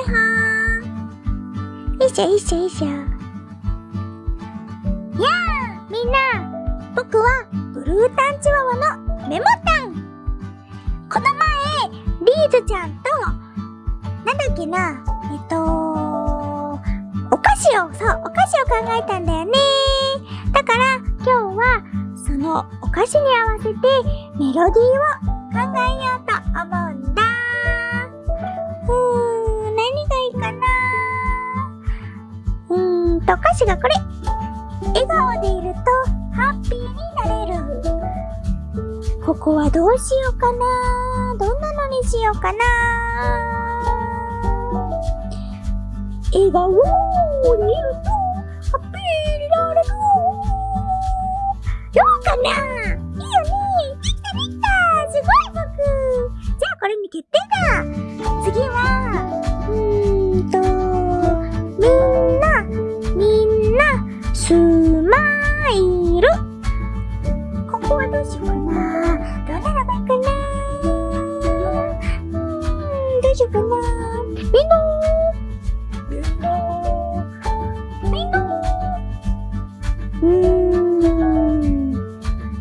っほーよいしょよいしょよいしょ。やあみんな僕はブルータンチワワのメモタンこの前リーズちゃんとなんだっけなえっとお菓子をそうお菓子を考えたんだよね。だから今日はそのお菓子に合わせてメロディーを考えようと思うんだ。うん、と、お菓子がこれ。笑顔でいるとハッピーになれる。ここはどうしようかな。どんなのにしようかな。笑顔にいるとハッピーになれる。どうかな。いいよね。できたできた。すごい僕。じゃあこれに決定だ次は、みんなみんなみんなうん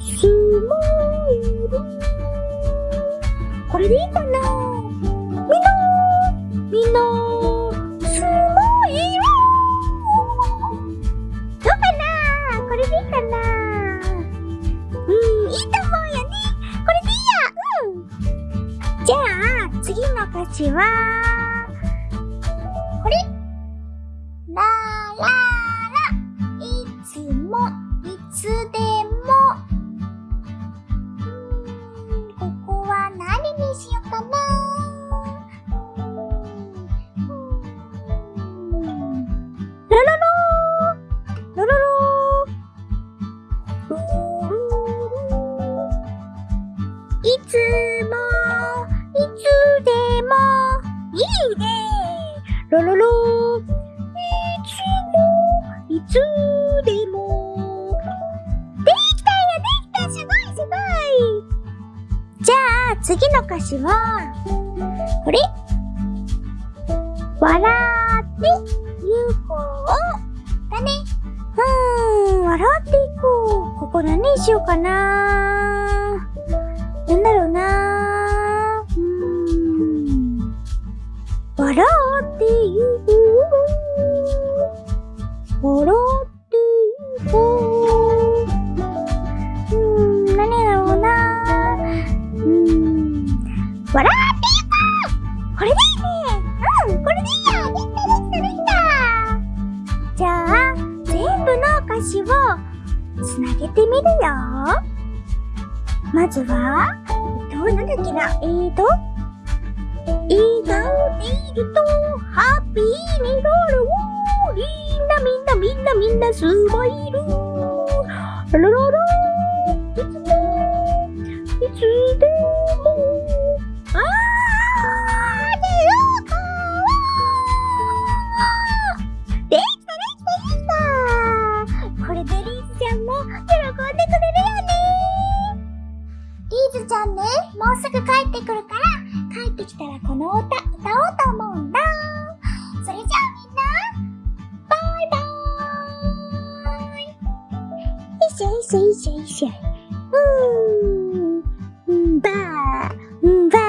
スマイルこれでいいかなみんなみんなスマイルどうかなこれでいいかなうん、いいと思うよねこれでいいやうんじゃあ、次の歌詞はララいつもいつでもここは何にしようかなララララララいつもいつでもいいね。ラララいつでも。できたよできたすごいすごい。じゃあ次の歌詞はこれ。笑ってゆこうだね。うーん笑っていこう。ここ何にしようかな。笑ってゆこううーん、何だろうなうーん、笑ってゆこうこれでいいねうん、これでいいやできたできたできたじゃあ、全部の歌詞をつなげてみるよまずは、えっと、なん。だっけなえーと、笑顔でいるとハッピーになるみんなみんなみんなみんなスマイルララララいつもいつでもあーでよかできたできたできたこれでリーズちゃんも喜んでくれるよねリーズちゃんねもうすぐ帰ってくるから帰ってきたらこの歌歌おうと思うんだ谁谁谁谁嗯嗯爸嗯爸